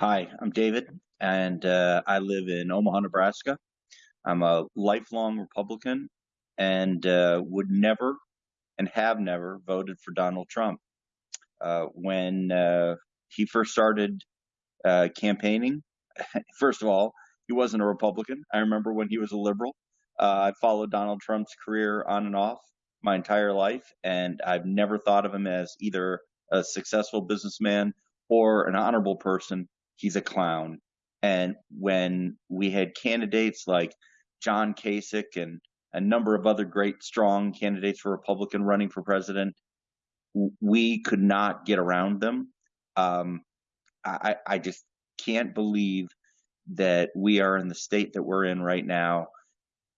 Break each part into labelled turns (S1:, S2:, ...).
S1: Hi, I'm David, and uh, I live in Omaha, Nebraska. I'm a lifelong Republican and uh, would never and have never voted for Donald Trump. Uh, when uh, he first started uh, campaigning, first of all, he wasn't a Republican. I remember when he was a liberal. Uh, I followed Donald Trump's career on and off my entire life, and I've never thought of him as either a successful businessman or an honorable person. He's a clown. And when we had candidates like John Kasich and a number of other great, strong candidates for Republican running for president, we could not get around them. Um, I, I just can't believe that we are in the state that we're in right now,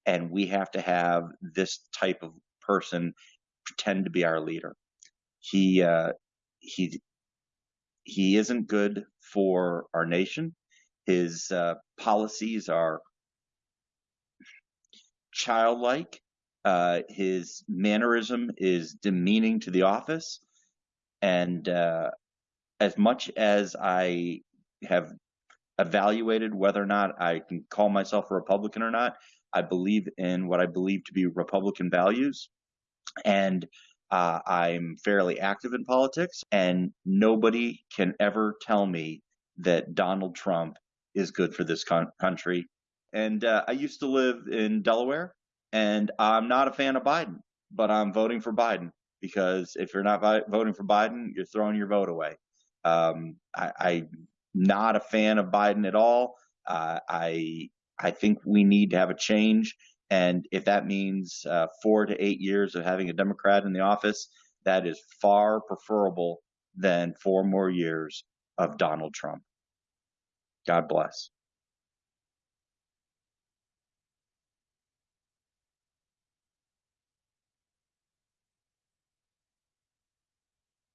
S1: and we have to have this type of person pretend to be our leader. He uh, he he isn't good for our nation. His uh, policies are childlike. Uh, his mannerism is demeaning to the office. And uh, as much as I have evaluated whether or not I can call myself a Republican or not, I believe in what I believe to be Republican values. And uh, I'm fairly active in politics, and nobody can ever tell me that Donald Trump is good for this con- country. And uh, I used to live in Delaware, and I'm not a fan of Biden, but I'm voting for Biden because if you're not vi- voting for Biden, you're throwing your vote away. Um, I, am not a fan of Biden at all. Uh, I I think we need to have a change, and if that means uh, four to eight years of having a Democrat in the office, that is far preferable than four more years of Donald Trump. God bless.